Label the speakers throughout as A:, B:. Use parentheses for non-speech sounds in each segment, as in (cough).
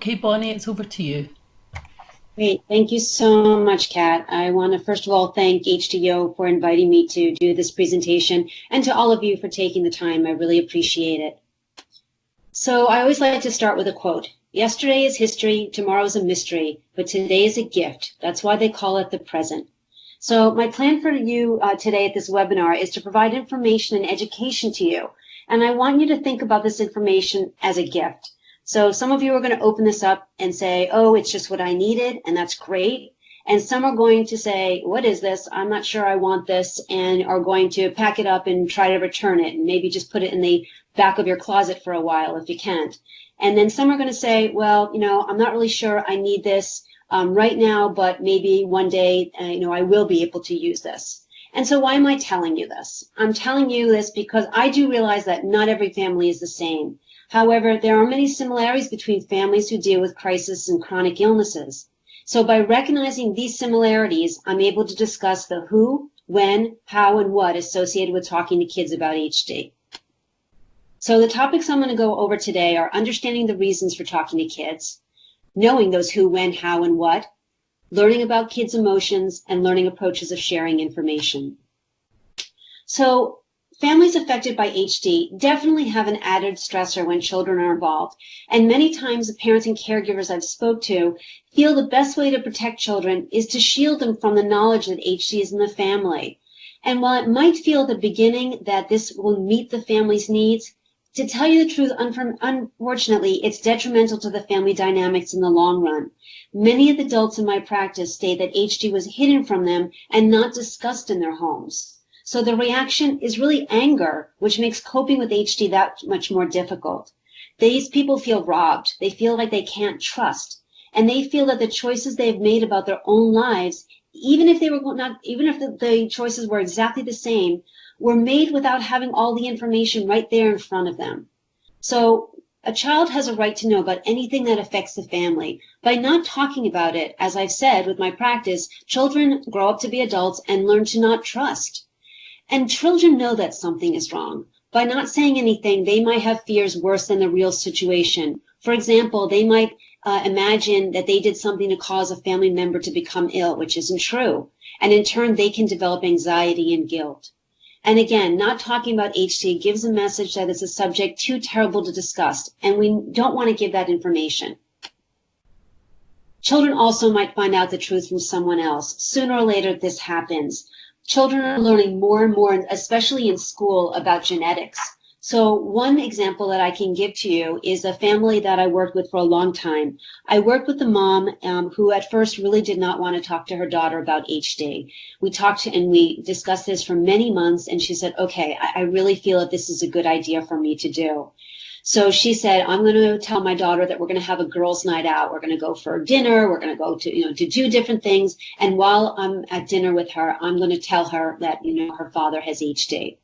A: Okay, Bonnie, it's over to you.
B: Great. Thank you so much, Kat. I want to first of all thank HDYO for inviting me to do this presentation and to all of you for taking the time. I really appreciate it. So I always like to start with a quote. Yesterday is history, tomorrow is a mystery, but today is a gift. That's why they call it the present. So my plan for you uh, today at this webinar is to provide information and education to you. And I want you to think about this information as a gift. So some of you are going to open this up and say, oh, it's just what I needed, and that's great. And some are going to say, what is this? I'm not sure I want this, and are going to pack it up and try to return it, and maybe just put it in the back of your closet for a while if you can't. And then some are going to say, well, you know, I'm not really sure I need this um, right now, but maybe one day, uh, you know, I will be able to use this. And so why am I telling you this? I'm telling you this because I do realize that not every family is the same. However, there are many similarities between families who deal with crisis and chronic illnesses. So by recognizing these similarities, I'm able to discuss the who, when, how, and what associated with talking to kids about HD. So the topics I'm going to go over today are understanding the reasons for talking to kids, knowing those who, when, how, and what, learning about kids' emotions, and learning approaches of sharing information. So Families affected by HD definitely have an added stressor when children are involved, and many times the parents and caregivers I've spoke to feel the best way to protect children is to shield them from the knowledge that HD is in the family. And while it might feel at the beginning that this will meet the family's needs, to tell you the truth, unfortunately, it's detrimental to the family dynamics in the long run. Many of the adults in my practice state that HD was hidden from them and not discussed in their homes. So the reaction is really anger, which makes coping with HD that much more difficult. These people feel robbed. They feel like they can't trust. And they feel that the choices they've made about their own lives, even if they were not, even if the, the choices were exactly the same, were made without having all the information right there in front of them. So a child has a right to know about anything that affects the family. By not talking about it, as I've said with my practice, children grow up to be adults and learn to not trust. And children know that something is wrong. By not saying anything, they might have fears worse than the real situation. For example, they might uh, imagine that they did something to cause a family member to become ill, which isn't true. And in turn, they can develop anxiety and guilt. And again, not talking about HD gives a message that it's a subject too terrible to discuss, and we don't want to give that information. Children also might find out the truth from someone else. Sooner or later, this happens. Children are learning more and more, especially in school, about genetics. So one example that I can give to you is a family that I worked with for a long time. I worked with the mom um, who at first really did not want to talk to her daughter about HD. We talked and we discussed this for many months and she said, okay, I, I really feel that this is a good idea for me to do. So she said, I'm going to tell my daughter that we're going to have a girls' night out. We're going to go for dinner. We're going to go to, you know, to do different things. And while I'm at dinner with her, I'm going to tell her that, you know, her father has HD.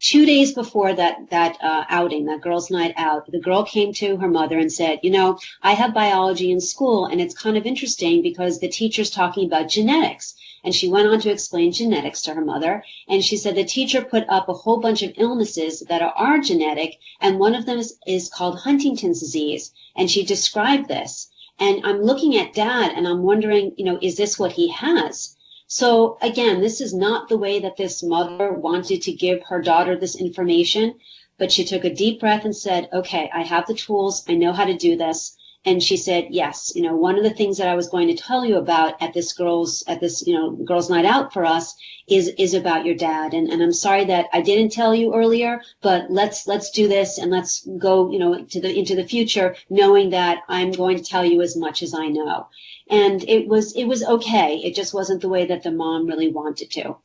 B: Two days before that, that uh, outing, that girls' night out, the girl came to her mother and said, you know, I have biology in school and it's kind of interesting because the teacher's talking about genetics. And she went on to explain genetics to her mother. And she said the teacher put up a whole bunch of illnesses that are, genetic, and one of them is, is called Huntington's disease. And she described this. And I'm looking at dad and I'm wondering, you know, is this what he has? So again, this is not the way that this mother wanted to give her daughter this information, but she took a deep breath and said, okay, I have the tools. I know how to do this and she said yes you know one of the things that i was going to tell you about at this girls at this you know girls night out for us is is about your dad. And, and i'm sorry that i didn't tell you earlier but let's let's do this and let's go you know to the into the future knowing that i'm going to tell you as much as i know. And it was it was okay. It just wasn't the way that the mom really wanted to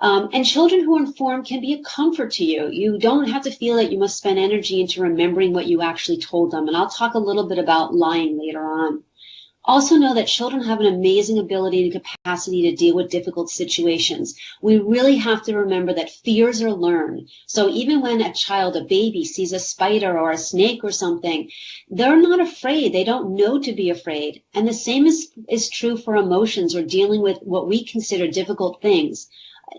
B: um, and children who are informed can be a comfort to you. You don't have to feel that you must spend energy into remembering what you actually told them. And I'll talk a little bit about lying later on. Also know that children have an amazing ability and capacity to deal with difficult situations. We really have to remember that fears are learned. So even when a child, a baby, sees a spider or a snake or something, they're not afraid. They don't know to be afraid. And the same is, is true for emotions or dealing with what we consider difficult things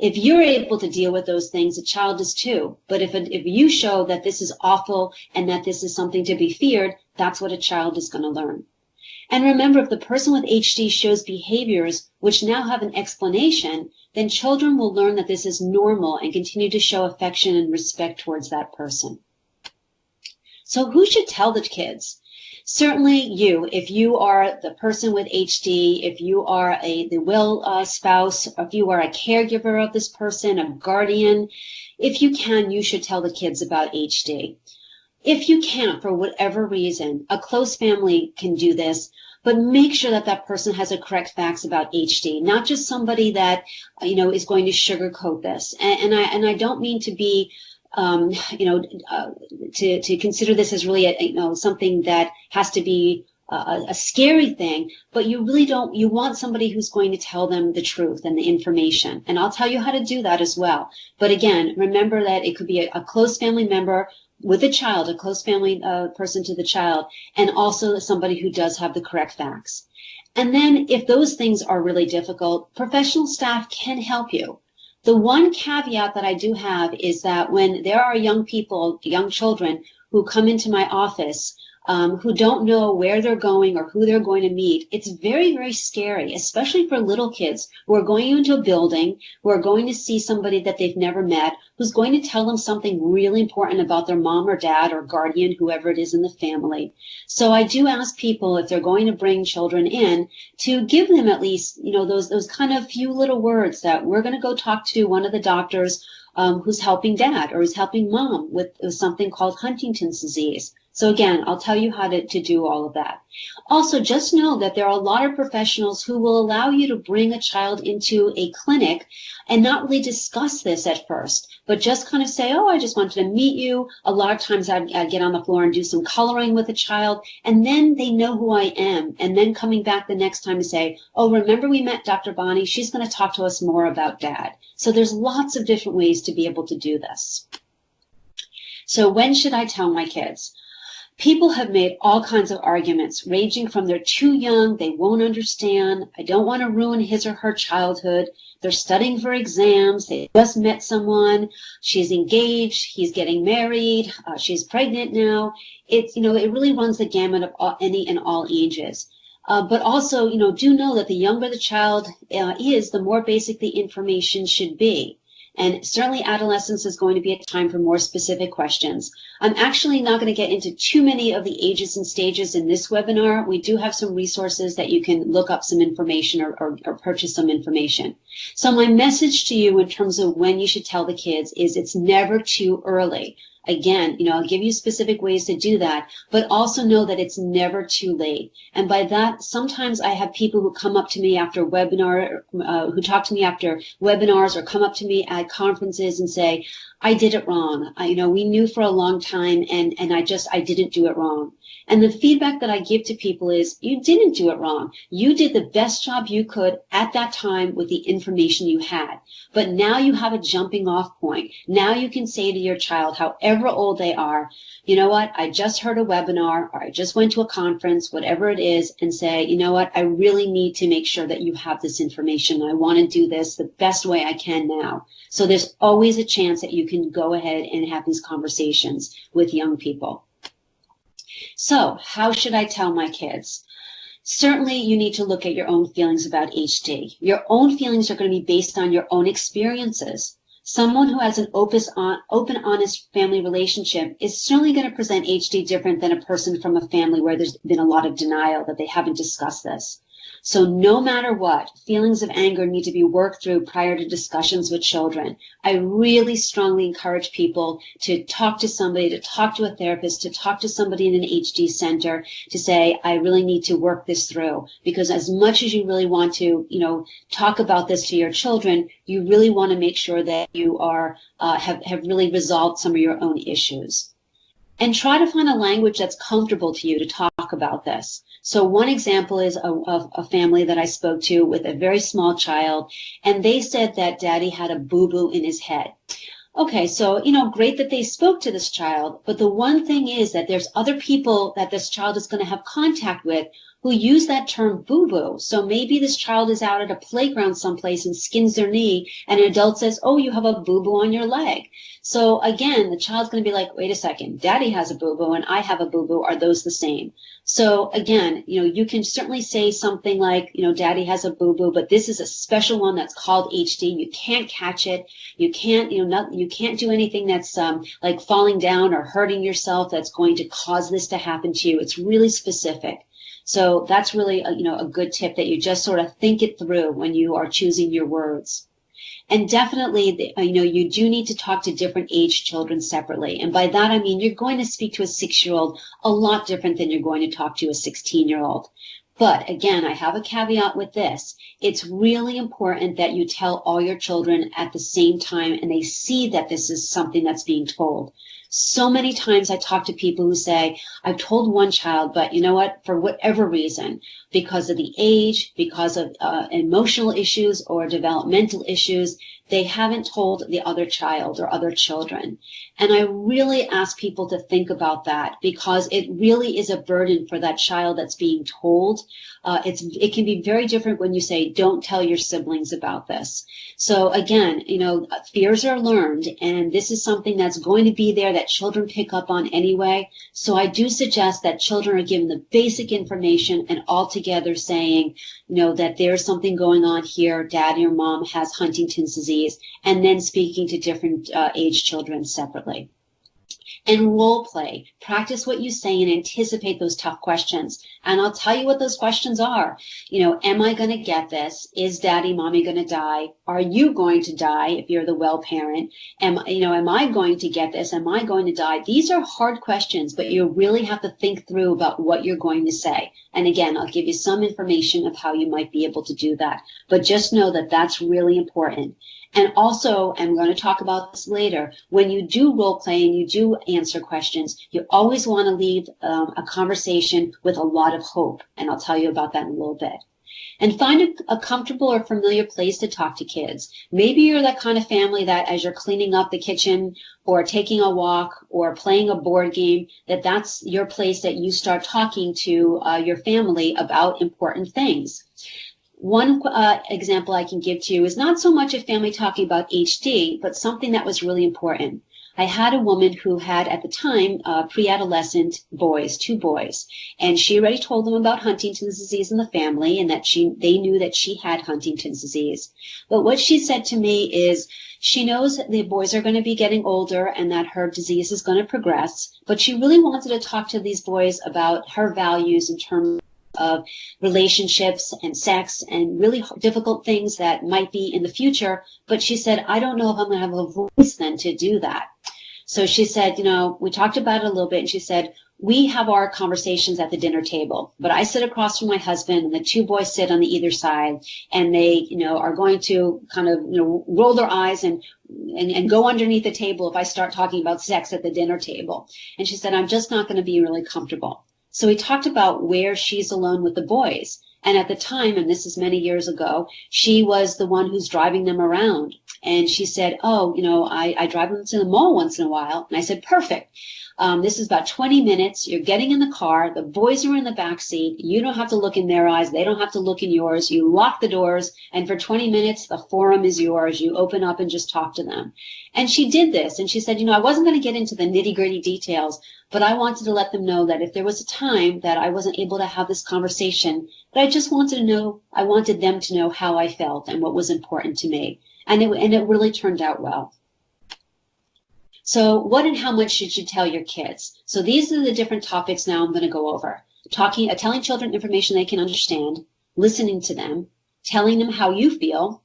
B: if you're able to deal with those things, a child is too. But if, if you show that this is awful and that this is something to be feared, that's what a child is going to learn. And remember, if the person with HD shows behaviors which now have an explanation, then children will learn that this is normal and continue to show affection and respect towards that person. So who should tell the kids? Certainly you, if you are the person with HD, if you are a the will uh, spouse, if you are a caregiver of this person, a guardian, if you can, you should tell the kids about HD. If you can't, for whatever reason, a close family can do this, but make sure that that person has the correct facts about HD, not just somebody that you know is going to sugarcoat this. And, and I and I don't mean to be um, you know, uh, to, to consider this as really, a, you know, something that has to be a, a, scary thing, but you really don't, you want somebody who's going to tell them the truth and the information. And I'll tell you how to do that as well. But again, remember that it could be a, a close family member with a child, a close family uh, person to the child, and also somebody who does have the correct facts. And then if those things are really difficult, professional staff can help you. The one caveat that I do have is that when there are young people, young children who come into my office um, who don't know where they're going or who they're going to meet, it's very, very scary, especially for little kids who are going into a building, who are going to see somebody that they've never met, who's going to tell them something really important about their mom or dad or guardian, whoever it is in the family. So I do ask people if they're going to bring children in to give them at least, you know, those, those kind of few little words that we're going to go talk to one of the doctors um, who's helping dad or who's helping mom with, with something called Huntington's disease. So again, I'll tell you how to, to do all of that. Also, just know that there are a lot of professionals who will allow you to bring a child into a clinic and not really discuss this at first, but just kind of say, oh, I just wanted to meet you. A lot of times I'd, I'd get on the floor and do some coloring with a child, and then they know who I am. And then coming back the next time to say, oh, remember we met Dr. Bonnie? She's going to talk to us more about dad. So there's lots of different ways to be able to do this. So when should I tell my kids? People have made all kinds of arguments, ranging from they're too young, they won't understand, I don't want to ruin his or her childhood, they're studying for exams, they just met someone, she's engaged, he's getting married, uh, she's pregnant now. It's, you know, it really runs the gamut of all, any and all ages. Uh, but also, you know, do know that the younger the child uh, is, the more basic the information should be. And certainly adolescence is going to be a time for more specific questions. I'm actually not going to get into too many of the ages and stages in this webinar. We do have some resources that you can look up some information or, or, or purchase some information. So my message to you in terms of when you should tell the kids is it's never too early. Again, you know, I'll give you specific ways to do that, but also know that it's never too late. And by that, sometimes I have people who come up to me after webinar, uh, who talk to me after webinars or come up to me at conferences and say, I did it wrong. I, you know, we knew for a long time and, and I just, I didn't do it wrong. And the feedback that I give to people is you didn't do it wrong. You did the best job you could at that time with the information you had. But now you have a jumping off point. Now you can say to your child, however old they are, you know what? I just heard a webinar or I just went to a conference, whatever it is, and say, you know what? I really need to make sure that you have this information. I want to do this the best way I can now. So there's always a chance that you can go ahead and have these conversations with young people. So how should I tell my kids? Certainly you need to look at your own feelings about HD. Your own feelings are going to be based on your own experiences. Someone who has an open, honest family relationship is certainly going to present HD different than a person from a family where there's been a lot of denial that they haven't discussed this. So no matter what, feelings of anger need to be worked through prior to discussions with children. I really strongly encourage people to talk to somebody, to talk to a therapist, to talk to somebody in an HD center to say, I really need to work this through. Because as much as you really want to, you know, talk about this to your children, you really want to make sure that you are, uh, have, have really resolved some of your own issues. And try to find a language that's comfortable to you to talk about this. So one example is a, a, family that I spoke to with a very small child, and they said that daddy had a boo-boo in his head. Okay, so, you know, great that they spoke to this child, but the one thing is that there's other people that this child is going to have contact with who use that term boo-boo. So maybe this child is out at a playground someplace and skins their knee and an adult says, oh, you have a boo-boo on your leg. So again, the child's going to be like, wait a second, daddy has a boo-boo and I have a boo-boo. Are those the same? So again, you know, you can certainly say something like, you know, daddy has a boo-boo, but this is a special one that's called HD. You can't catch it. You can't, you know, not, you can't do anything that's um, like falling down or hurting yourself that's going to cause this to happen to you. It's really specific. So that's really, a, you know, a good tip that you just sort of think it through when you are choosing your words. And definitely, you know, you do need to talk to different age children separately. And by that, I mean, you're going to speak to a six year old a lot different than you're going to talk to a 16 year old. But again, I have a caveat with this. It's really important that you tell all your children at the same time and they see that this is something that's being told. So many times I talk to people who say, I've told one child, but you know what, for whatever reason, because of the age, because of uh, emotional issues or developmental issues, they haven't told the other child or other children. And I really ask people to think about that because it really is a burden for that child that's being told. Uh, it's it can be very different when you say don't tell your siblings about this. So again, you know, fears are learned, and this is something that's going to be there that children pick up on anyway. So I do suggest that children are given the basic information and all together saying, you know, that there's something going on here. Dad or mom has Huntington's disease, and then speaking to different uh, age children separately and role play. Practice what you say and anticipate those tough questions. And I'll tell you what those questions are. You know, am I going to get this? Is daddy, mommy going to die? Are you going to die if you're the well parent? Am, you know, am I going to get this? Am I going to die? These are hard questions, but you really have to think through about what you're going to say. And again, I'll give you some information of how you might be able to do that. But just know that that's really important. And also, I'm going to talk about this later, when you do role play and you do answer questions, you always want to leave um, a conversation with a lot of hope. And I'll tell you about that in a little bit. And find a, a, comfortable or familiar place to talk to kids. Maybe you're that kind of family that as you're cleaning up the kitchen or taking a walk or playing a board game, that that's your place that you start talking to uh, your family about important things. One uh, example I can give to you is not so much a family talking about HD, but something that was really important. I had a woman who had at the time uh, pre-adolescent boys, two boys, and she already told them about Huntington's disease in the family and that she they knew that she had Huntington's disease. But what she said to me is she knows that the boys are going to be getting older and that her disease is going to progress, but she really wanted to talk to these boys about her values in terms of relationships and sex and really difficult things that might be in the future. But she said, I don't know if I'm going to have a voice then to do that. So she said, you know, we talked about it a little bit and she said, we have our conversations at the dinner table, but I sit across from my husband and the two boys sit on the either side and they, you know, are going to kind of, you know, roll their eyes and, and, and go underneath the table if I start talking about sex at the dinner table. And she said, I'm just not going to be really comfortable. So we talked about where she's alone with the boys. And at the time, and this is many years ago, she was the one who's driving them around. And she said, Oh, you know, I, I drive them to the mall once in a while. And I said, Perfect. Um, this is about 20 minutes. You're getting in the car. The boys are in the back seat. You don't have to look in their eyes. They don't have to look in yours. You lock the doors. And for 20 minutes, the forum is yours. You open up and just talk to them. And she did this. And she said, you know, I wasn't going to get into the nitty gritty details, but I wanted to let them know that if there was a time that I wasn't able to have this conversation, that I just wanted to know, I wanted them to know how I felt and what was important to me. And it, and it really turned out well. So what and how much should you tell your kids? So these are the different topics now I'm going to go over. Talking, uh, telling children information they can understand, listening to them, telling them how you feel,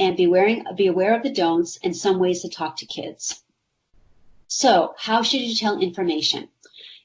B: and be, wearing, be aware of the don'ts and some ways to talk to kids. So how should you tell information?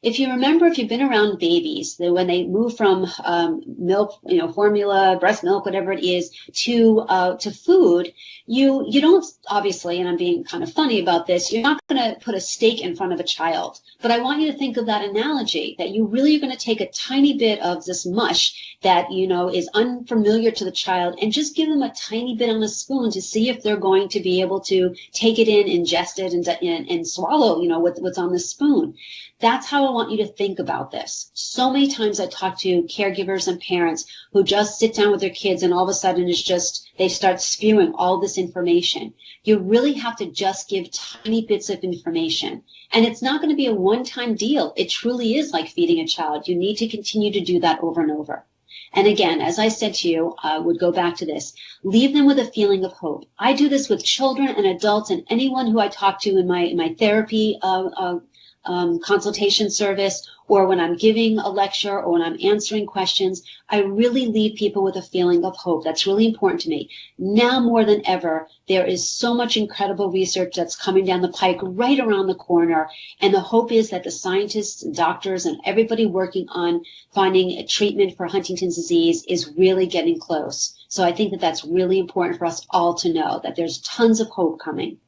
B: If you remember, if you've been around babies, that when they move from um, milk, you know, formula, breast milk, whatever it is, to uh, to food, you you don't obviously, and I'm being kind of funny about this, you're not going to put a steak in front of a child. But I want you to think of that analogy that you really are going to take a tiny bit of this mush that you know is unfamiliar to the child and just give them a tiny bit on a spoon to see if they're going to be able to take it in, ingest it, and and, and swallow, you know, what, what's on the spoon. That's how want you to think about this. So many times I talk to caregivers and parents who just sit down with their kids and all of a sudden it's just, they start spewing all this information. You really have to just give tiny bits of information. And it's not going to be a one-time deal. It truly is like feeding a child. You need to continue to do that over and over. And again, as I said to you, I would go back to this. Leave them with a feeling of hope. I do this with children and adults and anyone who I talk to in my, in my therapy uh, uh, um, consultation service or when I'm giving a lecture or when I'm answering questions, I really leave people with a feeling of hope. That's really important to me. Now more than ever, there is so much incredible research that's coming down the pike right around the corner. And the hope is that the scientists, and doctors, and everybody working on finding a treatment for Huntington's disease is really getting close. So I think that that's really important for us all to know that there's tons of hope coming.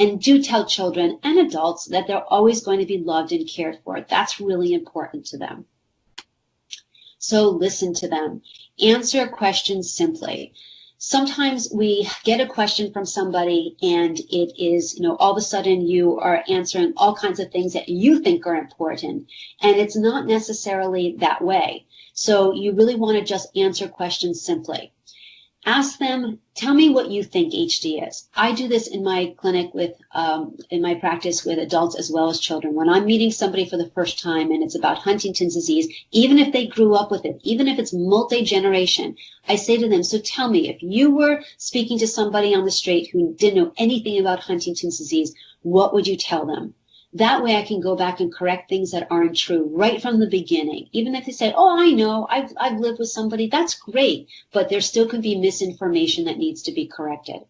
B: And do tell children and adults that they're always going to be loved and cared for. That's really important to them. So listen to them. Answer questions simply. Sometimes we get a question from somebody and it is, you know, all of a sudden you are answering all kinds of things that you think are important. And it's not necessarily that way. So you really want to just answer questions simply ask them, tell me what you think HD is. I do this in my clinic with, um, in my practice with adults as well as children. When I'm meeting somebody for the first time and it's about Huntington's disease, even if they grew up with it, even if it's multi-generation, I say to them, so tell me, if you were speaking to somebody on the street who didn't know anything about Huntington's disease, what would you tell them? That way I can go back and correct things that aren't true right from the beginning. Even if they say, oh, I know, I've, I've lived with somebody, that's great. But there still could be misinformation that needs to be corrected.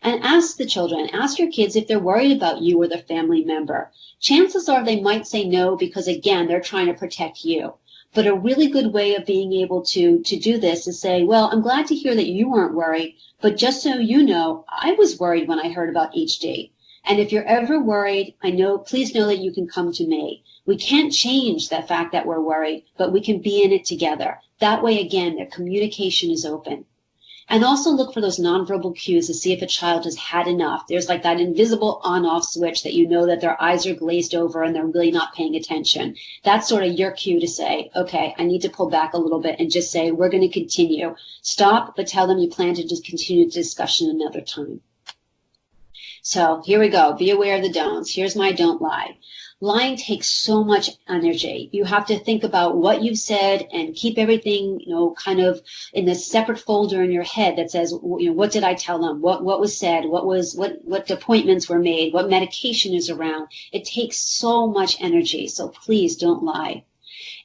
B: And ask the children, ask your kids if they're worried about you or their family member. Chances are they might say no because again, they're trying to protect you. But a really good way of being able to, to do this is say, well, I'm glad to hear that you weren't worried, but just so you know, I was worried when I heard about HD. And if you're ever worried, I know, please know that you can come to me. We can't change the fact that we're worried, but we can be in it together. That way, again, their communication is open. And also look for those nonverbal cues to see if a child has had enough. There's like that invisible on-off switch that you know that their eyes are glazed over and they're really not paying attention. That's sort of your cue to say, okay, I need to pull back a little bit and just say, we're going to continue. Stop, but tell them you plan to just continue the discussion another time. So here we go. Be aware of the don'ts. Here's my don't lie. Lying takes so much energy. You have to think about what you've said and keep everything, you know, kind of in a separate folder in your head that says, you know, what did I tell them? What what was said? What was what what appointments were made? What medication is around? It takes so much energy. So please don't lie.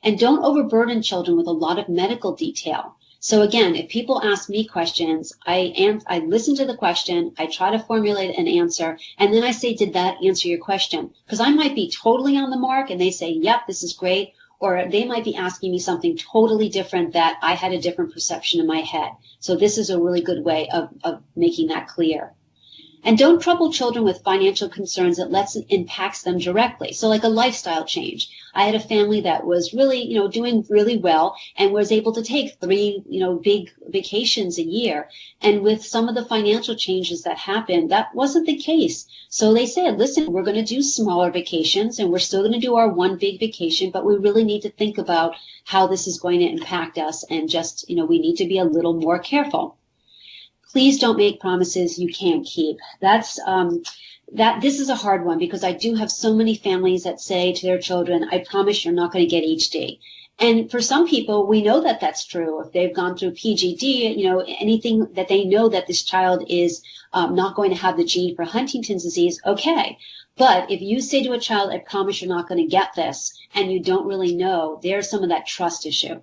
B: And don't overburden children with a lot of medical detail. So again, if people ask me questions, I am, I listen to the question, I try to formulate an answer, and then I say, did that answer your question? Because I might be totally on the mark and they say, yep, this is great. Or they might be asking me something totally different that I had a different perception in my head. So this is a really good way of, of making that clear. And don't trouble children with financial concerns that lets impacts them directly. So like a lifestyle change. I had a family that was really, you know, doing really well and was able to take three, you know, big vacations a year. And with some of the financial changes that happened, that wasn't the case. So they said, listen, we're going to do smaller vacations and we're still going to do our one big vacation, but we really need to think about how this is going to impact us and just, you know, we need to be a little more careful please don't make promises you can't keep. That's um, that. This is a hard one because I do have so many families that say to their children, "I promise you're not going to get HD." And for some people, we know that that's true. If they've gone through PGD, you know, anything that they know that this child is um, not going to have the gene for Huntington's disease, okay. But if you say to a child, I promise you're not going to get this, and you don't really know, there's some of that trust issue.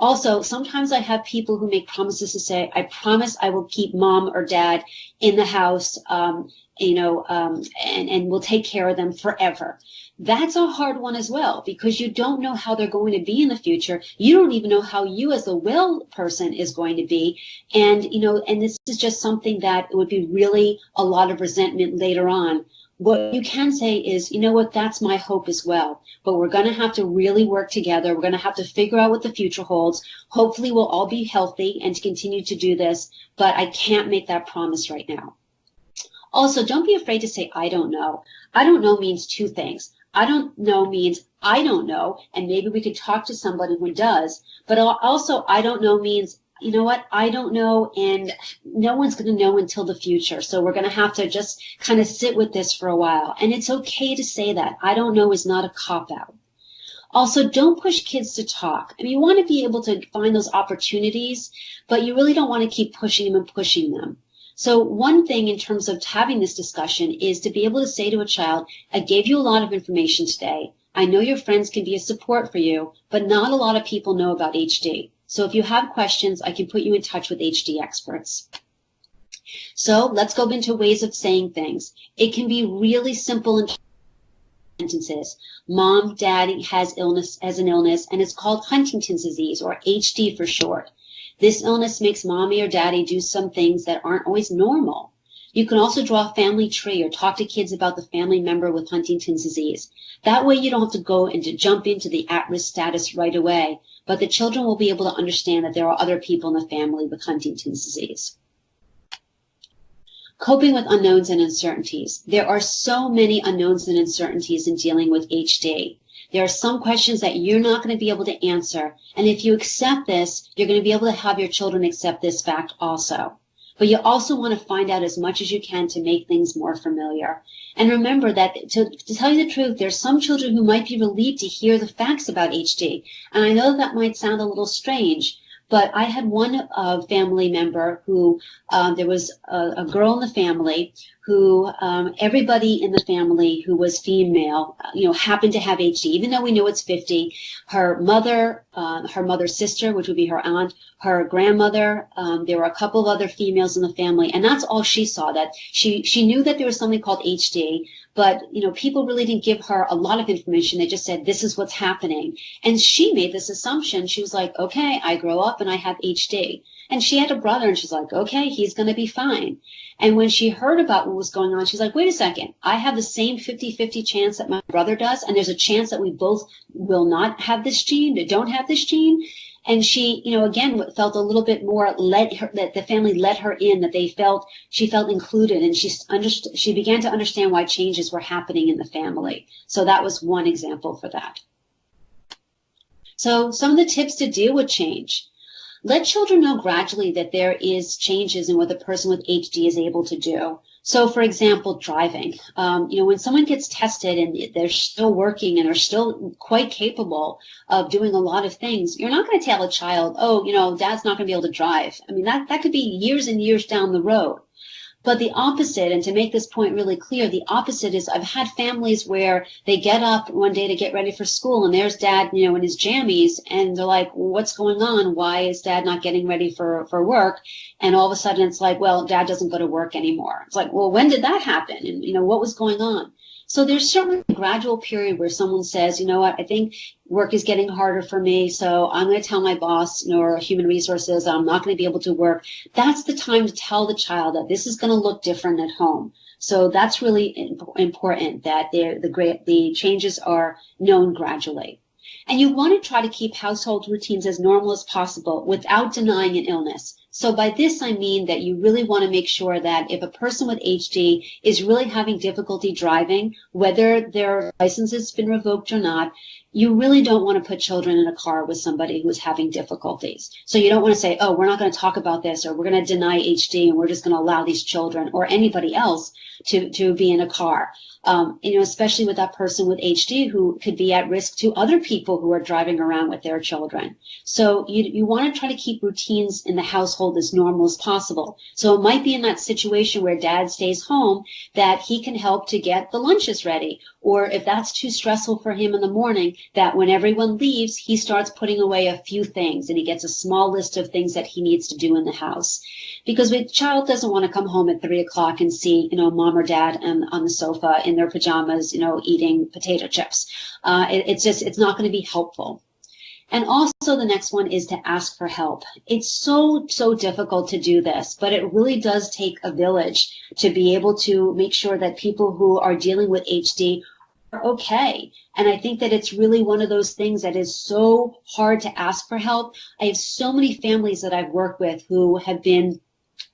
B: Also, sometimes I have people who make promises to say, I promise I will keep mom or dad in the house, um, you know, um, and, and will take care of them forever. That's a hard one as well because you don't know how they're going to be in the future. You don't even know how you as a well person is going to be. And, you know, and this is just something that would be really a lot of resentment later on what you can say is, you know what, that's my hope as well. But we're going to have to really work together. We're going to have to figure out what the future holds. Hopefully, we'll all be healthy and continue to do this. But I can't make that promise right now. Also, don't be afraid to say, I don't know. I don't know means two things. I don't know means I don't know, and maybe we could talk to somebody who does. But also, I don't know means, you know what, I don't know, and no one's going to know until the future. So we're going to have to just kind of sit with this for a while. And it's okay to say that. I don't know is not a cop out. Also, don't push kids to talk. I mean, you want to be able to find those opportunities, but you really don't want to keep pushing them and pushing them. So one thing in terms of having this discussion is to be able to say to a child, I gave you a lot of information today. I know your friends can be a support for you, but not a lot of people know about HD. So if you have questions, I can put you in touch with HD experts. So let's go into ways of saying things. It can be really simple in sentences. Mom, daddy has illness has an illness and it's called Huntington's disease or HD for short. This illness makes mommy or daddy do some things that aren't always normal. You can also draw a family tree or talk to kids about the family member with Huntington's disease. That way you don't have to go and to jump into the at-risk status right away, but the children will be able to understand that there are other people in the family with Huntington's disease. Coping with unknowns and uncertainties. There are so many unknowns and uncertainties in dealing with HD. There are some questions that you're not going to be able to answer. And if you accept this, you're going to be able to have your children accept this fact also. But you also want to find out as much as you can to make things more familiar. And remember that to, to tell you the truth, there's some children who might be relieved to hear the facts about HD. And I know that might sound a little strange, but I had one uh, family member who um, there was a, a, girl in the family who um, everybody in the family who was female, you know, happened to have HD, even though we know it's 50. Her mother, uh, her mother's sister, which would be her aunt, her grandmother, um, there were a couple of other females in the family, and that's all she saw. That she she knew that there was something called HD, but you know, people really didn't give her a lot of information. They just said this is what's happening, and she made this assumption. She was like, okay, I grow up and I have HD. And she had a brother, and she's like, okay, he's going to be fine. And when she heard about what was going on, she's like, wait a second, I have the same 50 50 chance that my brother does, and there's a chance that we both will not have this gene, that don't have this gene. And she, you know, again felt a little bit more let her that the family let her in, that they felt she felt included, and she understood. She began to understand why changes were happening in the family. So that was one example for that. So some of the tips to deal with change. Let children know gradually that there is changes in what the person with HD is able to do. So, for example, driving. Um, you know, when someone gets tested and they're still working and are still quite capable of doing a lot of things, you're not going to tell a child, "Oh, you know, dad's not going to be able to drive." I mean, that that could be years and years down the road. But the opposite, and to make this point really clear, the opposite is I've had families where they get up one day to get ready for school and there's dad, you know, in his jammies and they're like, what's going on? Why is dad not getting ready for, for work? And all of a sudden it's like, well, dad doesn't go to work anymore. It's like, well, when did that happen? And, you know, what was going on? So there's certainly a gradual period where someone says, you know what, I think work is getting harder for me, so I'm going to tell my boss or human resources I'm not going to be able to work. That's the time to tell the child that this is going to look different at home. So that's really important that the the changes are known gradually. And you want to try to keep household routines as normal as possible without denying an illness. So by this, I mean that you really want to make sure that if a person with HD is really having difficulty driving, whether their license has been revoked or not, you really don't want to put children in a car with somebody who's having difficulties. So you don't want to say, oh, we're not going to talk about this or we're going to deny HD and we're just going to allow these children or anybody else to, to be in a car um, you know, especially with that person with HD who could be at risk to other people who are driving around with their children. So you, you want to try to keep routines in the household as normal as possible. So it might be in that situation where dad stays home that he can help to get the lunches ready. Or if that's too stressful for him in the morning, that when everyone leaves, he starts putting away a few things and he gets a small list of things that he needs to do in the house. Because a child doesn't want to come home at three o'clock and see, you know, mom or dad on, on the sofa in their pajamas, you know, eating potato chips. Uh, it, it's just, it's not going to be helpful. And also the next one is to ask for help. It's so, so difficult to do this, but it really does take a village to be able to make sure that people who are dealing with HD are okay. And I think that it's really one of those things that is so hard to ask for help. I have so many families that I've worked with who have been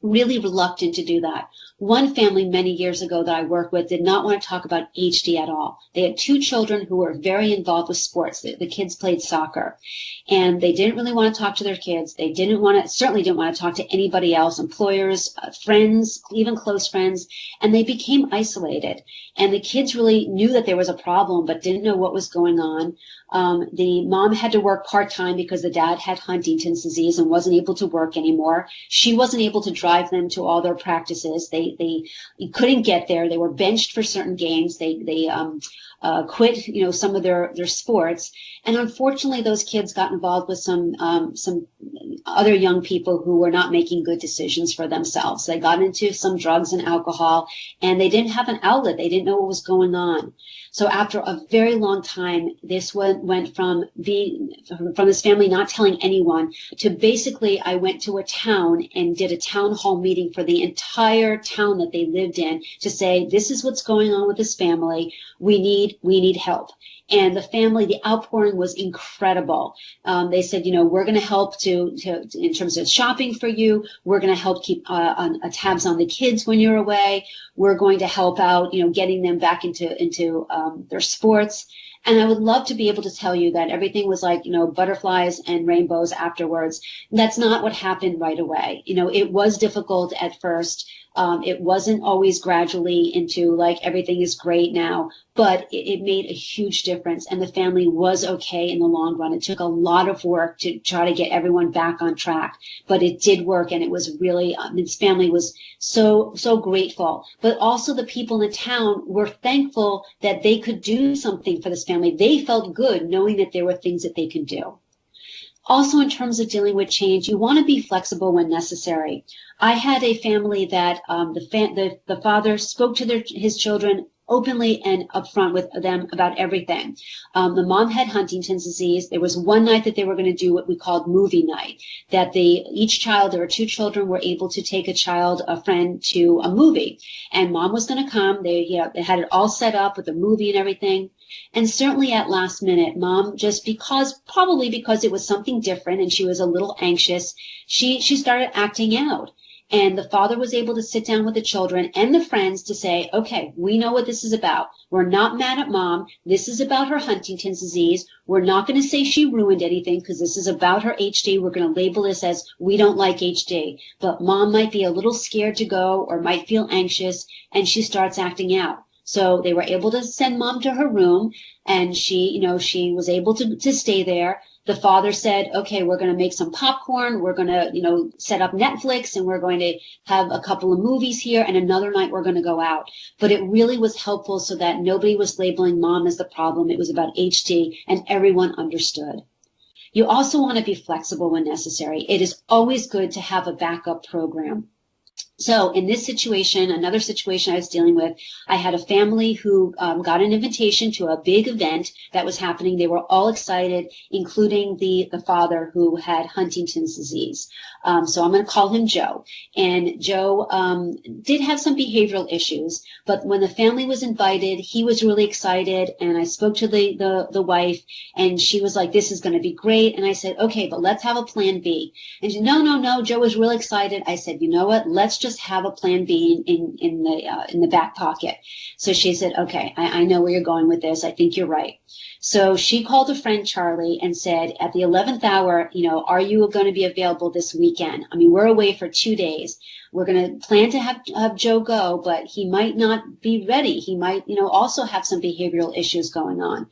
B: really reluctant to do that. One family many years ago that I worked with did not want to talk about HD at all. They had two children who were very involved with sports. The, the kids played soccer and they didn't really want to talk to their kids. They didn't want to, certainly didn't want to talk to anybody else, employers, uh, friends, even close friends, and they became isolated. And the kids really knew that there was a problem, but didn't know what was going on. Um, the mom had to work part time because the dad had Huntington's disease and wasn't able to work anymore. She wasn't able to drive them to all their practices. They they couldn't get there. They were benched for certain games. They they um, uh, quit, you know, some of their their sports, and unfortunately, those kids got involved with some um, some other young people who were not making good decisions for themselves. They got into some drugs and alcohol, and they didn't have an outlet. They didn't know what was going on. So after a very long time, this went, from being from this family not telling anyone to basically I went to a town and did a town hall meeting for the entire town that they lived in to say this is what's going on with this family. We need we need help and the family, the outpouring was incredible. Um, they said, you know, we're going to help to, to, in terms of shopping for you. We're going to help keep uh, on, uh, tabs on the kids when you're away. We're going to help out, you know, getting them back into into um, their sports. And I would love to be able to tell you that everything was like, you know, butterflies and rainbows afterwards. That's not what happened right away. You know, it was difficult at first. Um, it wasn't always gradually into like everything is great now, but it, it, made a huge difference. And the family was okay in the long run. It took a lot of work to try to get everyone back on track, but it did work. And it was really, um, this family was so, so grateful. But also the people in the town were thankful that they could do something for this family. They felt good knowing that there were things that they could do. Also, in terms of dealing with change, you want to be flexible when necessary. I had a family that um, the, fa- the, the father spoke to their, his children openly and upfront with them about everything. Um, the mom had Huntington's disease. There was one night that they were going to do what we called movie night. That they each child, there were two children, were able to take a child, a friend, to a movie, and mom was going to come. They, you know, they had it all set up with the movie and everything. And certainly at last minute, mom, just because, probably because it was something different and she was a little anxious, she, she started acting out. And the father was able to sit down with the children and the friends to say, okay, we know what this is about. We're not mad at mom. This is about her Huntington's disease. We're not going to say she ruined anything because this is about her HD. We're going to label this as we don't like HD. But mom might be a little scared to go or might feel anxious and she starts acting out. So they were able to send mom to her room and she, you know, she was able to, to stay there the father said, okay, we're going to make some popcorn. We're going to, you know, set up Netflix and we're going to have a couple of movies here and another night we're going to go out. But it really was helpful so that nobody was labeling mom as the problem. It was about HD and everyone understood. You also want to be flexible when necessary. It is always good to have a backup program. So in this situation, another situation I was dealing with, I had a family who um, got an invitation to a big event that was happening. They were all excited, including the, the father who had Huntington's disease. Um, so I'm going to call him Joe. And Joe um, did have some behavioral issues, but when the family was invited, he was really excited. And I spoke to the, the, the wife and she was like, this is going to be great. And I said, okay, but let's have a plan B. And she, no, no, no, Joe was really excited. I said, you know what? Let's just have a plan B in, in the, uh, in the back pocket. So she said, okay, I, I know where you're going with this. I think you're right. So she called a friend, Charlie, and said, at the 11th hour, you know, are you going to be available this weekend? I mean, we're away for two days. We're going to plan to have, have Joe go, but he might not be ready. He might, you know, also have some behavioral issues going on.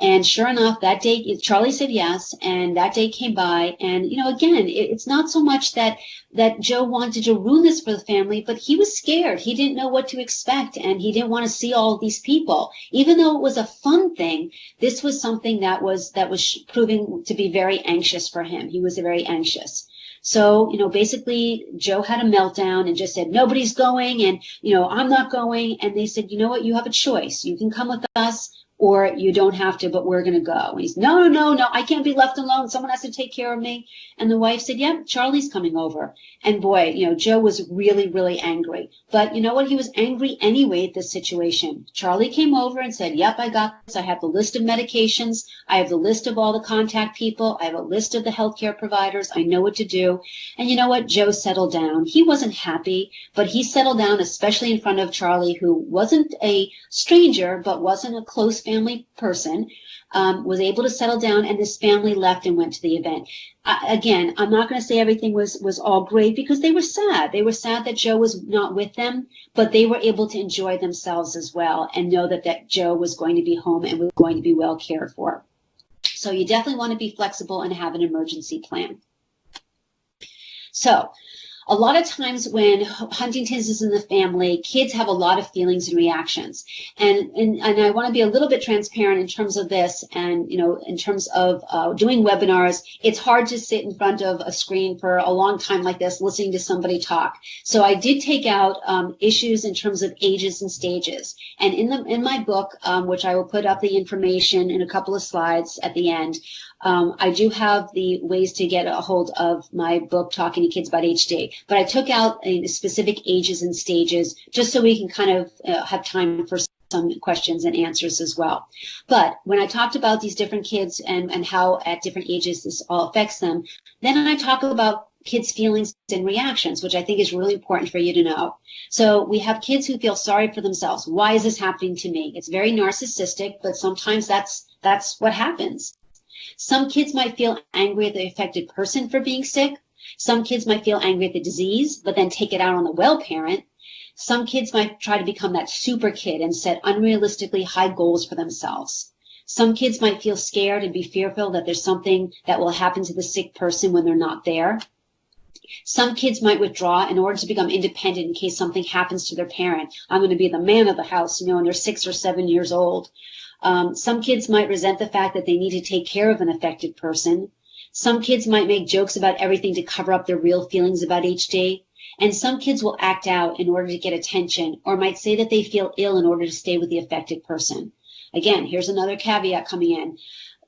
B: And sure enough, that day, Charlie said yes, and that day came by. And, you know, again, it, it's not so much that, that Joe wanted to ruin this for the family, but he was scared. He didn't know what to expect, and he didn't want to see all these people. Even though it was a fun thing, this was something that was, that was proving to be very anxious for him. He was very anxious. So, you know, basically Joe had a meltdown and just said, nobody's going and, you know, I'm not going. And they said, you know what? You have a choice. You can come with us or you don't have to, but we're going to go. And he's, no, no, no, I can't be left alone. Someone has to take care of me. And the wife said, yep, yeah, Charlie's coming over. And boy, you know, Joe was really, really angry. But you know what? He was angry anyway at this situation. Charlie came over and said, yep, I got this. I have the list of medications. I have the list of all the contact people. I have a list of the healthcare providers. I know what to do. And you know what? Joe settled down. He wasn't happy, but he settled down, especially in front of Charlie, who wasn't a stranger, but wasn't a close family person, um, was able to settle down, and this family left and went to the event. Again, I'm not going to say everything was was all great because they were sad. They were sad that Joe was not with them, but they were able to enjoy themselves as well and know that that Joe was going to be home and was going to be well cared for. So you definitely want to be flexible and have an emergency plan. So a lot of times when Huntington's is in the family, kids have a lot of feelings and reactions. And, and, and I want to be a little bit transparent in terms of this and, you know, in terms of uh, doing webinars, it's hard to sit in front of a screen for a long time like this, listening to somebody talk. So I did take out um, issues in terms of ages and stages. And in the in my book, um, which I will put up the information in a couple of slides at the end, um, I do have the ways to get a hold of my book, Talking to Kids About HD, but I took out uh, specific ages and stages just so we can kind of uh, have time for some questions and answers as well. But when I talked about these different kids and, and how at different ages this all affects them, then I talk about kids' feelings and reactions, which I think is really important for you to know. So we have kids who feel sorry for themselves. Why is this happening to me? It's very narcissistic, but sometimes that's that's what happens. Some kids might feel angry at the affected person for being sick. Some kids might feel angry at the disease, but then take it out on the well parent. Some kids might try to become that super kid and set unrealistically high goals for themselves. Some kids might feel scared and be fearful that there's something that will happen to the sick person when they're not there. Some kids might withdraw in order to become independent in case something happens to their parent. I'm going to be the man of the house, you know, and they're six or seven years old. Um, some kids might resent the fact that they need to take care of an affected person. Some kids might make jokes about everything to cover up their real feelings about HD. And some kids will act out in order to get attention or might say that they feel ill in order to stay with the affected person. Again, here's another caveat coming in.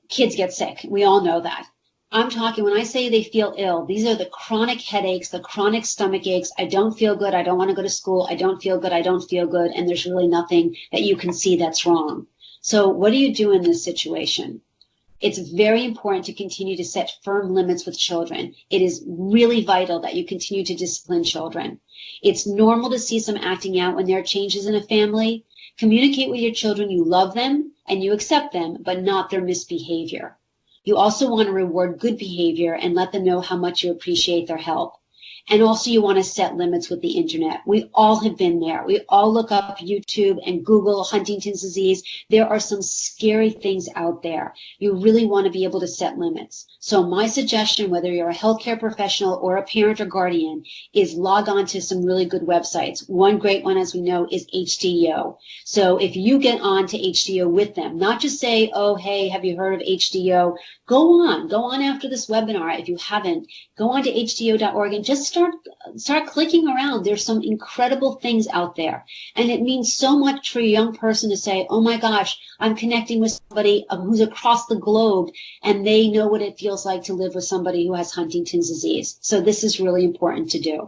B: Kids get sick. We all know that. I'm talking when I say they feel ill, these are the chronic headaches, the chronic stomach aches. I don't feel good. I don't want to go to school. I don't feel good. I don't feel good. And there's really nothing that you can see that's wrong. So what do you do in this situation? It's very important to continue to set firm limits with children. It is really vital that you continue to discipline children. It's normal to see some acting out when there are changes in a family. Communicate with your children you love them and you accept them, but not their misbehavior. You also want to reward good behavior and let them know how much you appreciate their help. And also you want to set limits with the internet. We all have been there. We all look up YouTube and Google Huntington's disease. There are some scary things out there. You really want to be able to set limits. So my suggestion, whether you're a healthcare professional or a parent or guardian, is log on to some really good websites. One great one, as we know, is HDYO. So if you get on to HDYO with them, not just say, oh, hey, have you heard of HDYO? Go on, go on after this webinar. If you haven't, go on to HDYO.org and just start start clicking around. There's some incredible things out there. And it means so much for a young person to say, oh my gosh, I'm connecting with somebody who's across the globe and they know what it feels like to live with somebody who has Huntington's disease. So this is really important to do.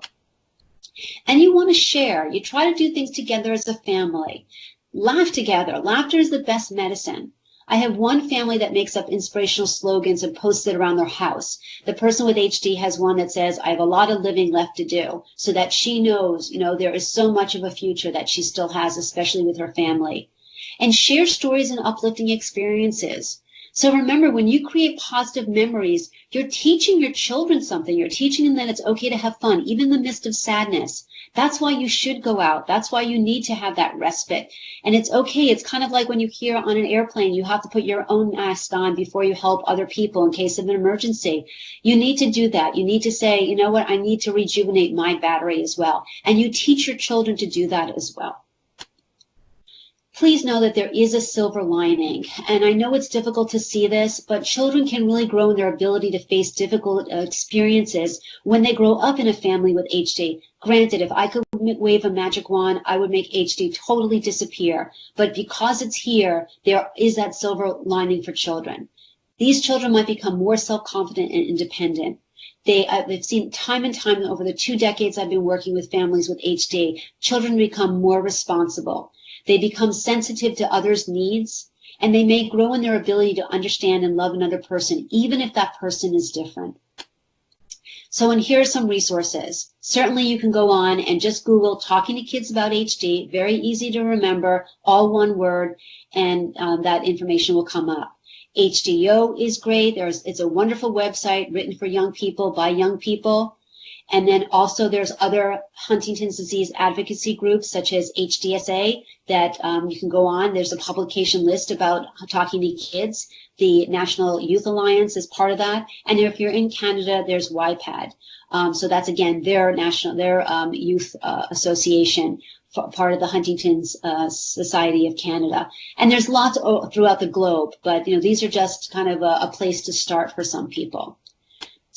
B: And you want to share. You try to do things together as a family. Laugh together. Laughter is the best medicine. I have one family that makes up inspirational slogans and posts it around their house. The person with HD has one that says, I have a lot of living left to do, so that she knows, you know, there is so much of a future that she still has, especially with her family. And share stories and uplifting experiences. So remember, when you create positive memories, you're teaching your children something. You're teaching them that it's okay to have fun, even in the midst of sadness. That's why you should go out. That's why you need to have that respite. And it's okay. It's kind of like when you hear on an airplane, you have to put your own mask on before you help other people in case of an emergency. You need to do that. You need to say, you know what? I need to rejuvenate my battery as well. And you teach your children to do that as well. Please know that there is a silver lining. And I know it's difficult to see this, but children can really grow in their ability to face difficult uh, experiences when they grow up in a family with HD. Granted, if I could wave a magic wand, I would make HD totally disappear. But because it's here, there is that silver lining for children. These children might become more self-confident and independent. They, I've seen time and time over the two decades I've been working with families with HD, children become more responsible. They become sensitive to others' needs, and they may grow in their ability to understand and love another person, even if that person is different. So, and here are some resources. Certainly you can go on and just Google talking to kids about HD, very easy to remember, all one word, and um, that information will come up. HDYO is great. There's, it's a wonderful website written for young people by young people. And then also there's other Huntington's disease advocacy groups such as HDSA that um, you can go on. There's a publication list about talking to kids. The National Youth Alliance is part of that. And if you're in Canada, there's YPAD. Um, so that's again their national, their um, youth uh, association, part of the Huntington's uh, Society of Canada. And there's lots throughout the globe, but you know these are just kind of a, a place to start for some people.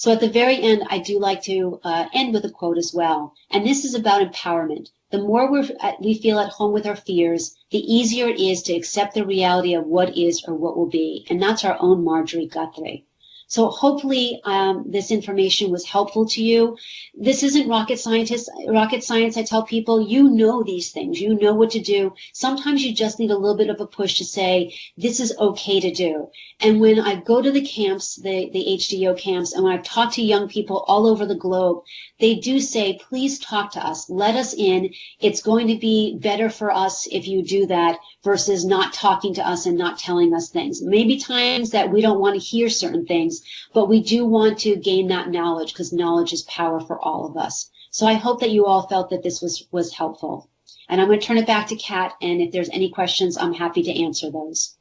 B: So at the very end, I do like to uh, end with a quote as well. And this is about empowerment. The more we we feel at home with our fears, the easier it is to accept the reality of what is or what will be. And that's our own Marjorie Guthrie. So hopefully um, this information was helpful to you. This isn't rocket scientist, rocket science. I tell people, you know these things. You know what to do. Sometimes you just need a little bit of a push to say, this is okay to do. And when I go to the camps, the, the HDYO camps, and when I've talked to young people all over the globe, they do say, please talk to us. Let us in. It's going to be better for us if you do that versus not talking to us and not telling us things. Maybe times that we don't want to hear certain things, but we do want to gain that knowledge because knowledge is power for all of us. So I hope that you all felt that this was, was helpful. And I'm going to turn it back to Kat, and if there's any questions, I'm happy to answer those.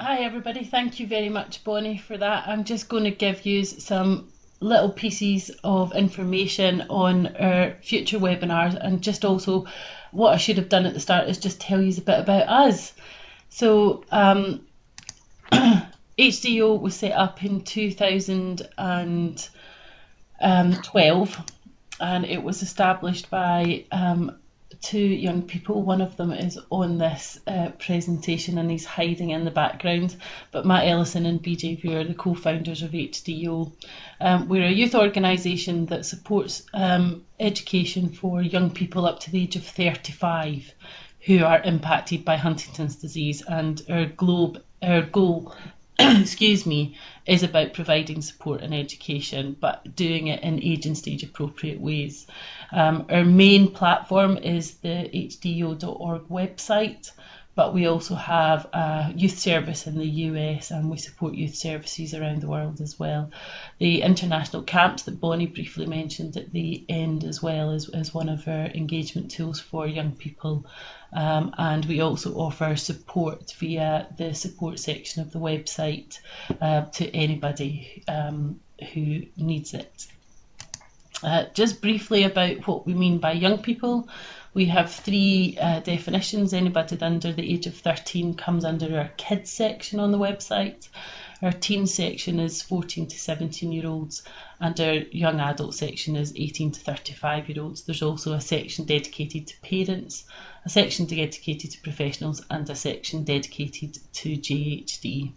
A: Hi everybody, thank you very much Bonnie for that. I'm just going to give you some little pieces of information on our future webinars and just also what I should have done at the start is just tell you a bit about us. So um, (clears throat) HDYO was set up in 2012 and it was established by um, two young people. One of them is on this uh, presentation and he's hiding in the background. But Matt Ellison and BJ View are the co-founders of HDYO. Um, we're a youth organisation that supports um, education for young people up to the age of 35 who are impacted by Huntington's disease and our globe our goal (clears throat) excuse me, is about providing support and education, but doing it in age and stage appropriate ways. Um, our main platform is the hdyo.org website, but we also have a youth service in the US and we support youth services around the world as well. The international camps that Bonnie briefly mentioned at the end as well is, is one of our engagement tools for young people. Um, and we also offer support via the support section of the website uh, to anybody um, who needs it. Uh, just briefly about what we mean by young people. We have three uh, definitions. Anybody under the age of 13 comes under our kids section on the website. Our teen section is 14 to 17 year olds, and our young adult section is 18 to 35 year olds. There's also a section dedicated to parents, a section dedicated to professionals, and a section dedicated to JHD.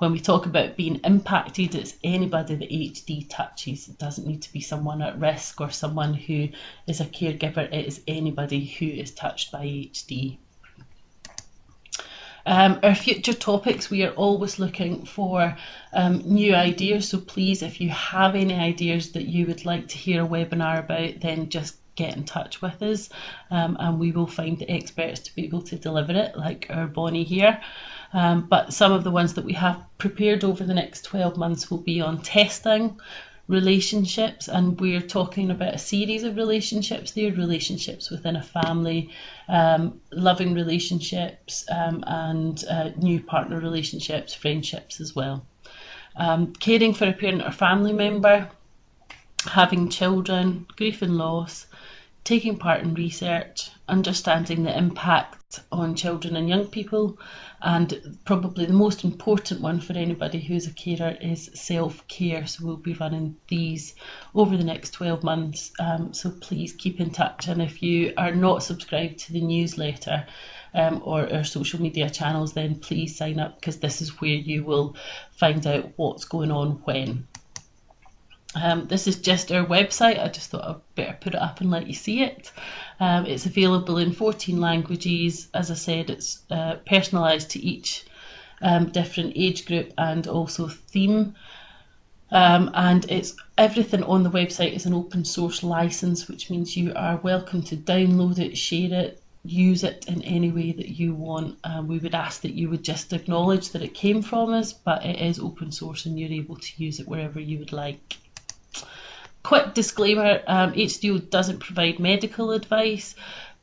A: When we talk about being impacted, it's anybody that HD touches. It doesn't need to be someone at risk or someone who is a caregiver. It is anybody who is touched by HD. Um, our future topics, we are always looking for um, new ideas. So please, if you have any ideas that you would like to hear a webinar about, then just get in touch with us um, and we will find the experts to be able to deliver it, like our Bonnie here. Um, but some of the ones that we have prepared over the next 12 months will be on testing relationships and we're talking about a series of relationships there relationships within a family um, loving relationships um, and uh, new partner relationships friendships as well. Um, caring for a parent or family member having children, grief and loss, taking part in research, understanding the impact on children and young people, and probably the most important one for anybody who's a carer is self care. So we'll be running these over the next 12 months. Um, so please keep in touch. And if you are not subscribed to the newsletter, um, or our social media channels, then please sign up because this is where you will find out what's going on when. Um, this is just our website. I just thought I'd better put it up and let you see it. Um, it's available in 14 languages. As I said, it's uh, personalised to each um, different age group and also theme. Um, and it's everything on the website is an open source license, which means you are welcome to download it, share it, use it in any way that you want. Um, we would ask that you would just acknowledge that it came from us, but it is open source and you're able to use it wherever you would like. Quick disclaimer um, HDYO doesn't provide medical advice.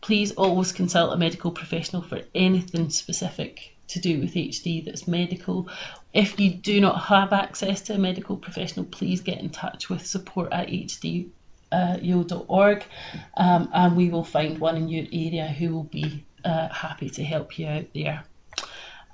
A: Please always consult a medical professional for anything specific to do with HD that's medical. If you do not have access to a medical professional, please get in touch with support at hdyo.org um, and we will find one in your area who will be uh, happy to help you out there.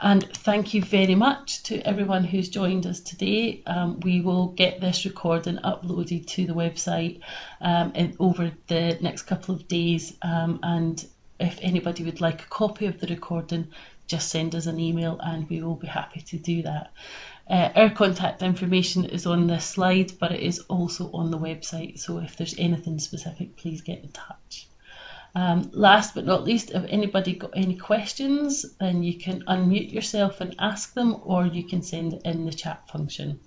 A: And thank you very much to everyone who's joined us today. Um, we will get this recording uploaded to the website um, in, over the next couple of days. Um, and if anybody would like a copy of the recording, just send us an email and we will be happy to do that. Uh, our contact information is on this slide, but it is also on the website. So if there's anything specific, please get in touch. Um, last but not least, if anybody got any questions, then you can unmute yourself and ask them, or you can send in the chat function.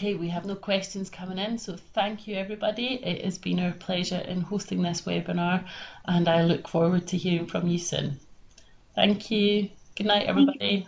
A: Okay, we have no questions coming in, so thank you everybody. It has been our pleasure in hosting this webinar and I look forward to hearing from you soon. Thank you. Good night everybody.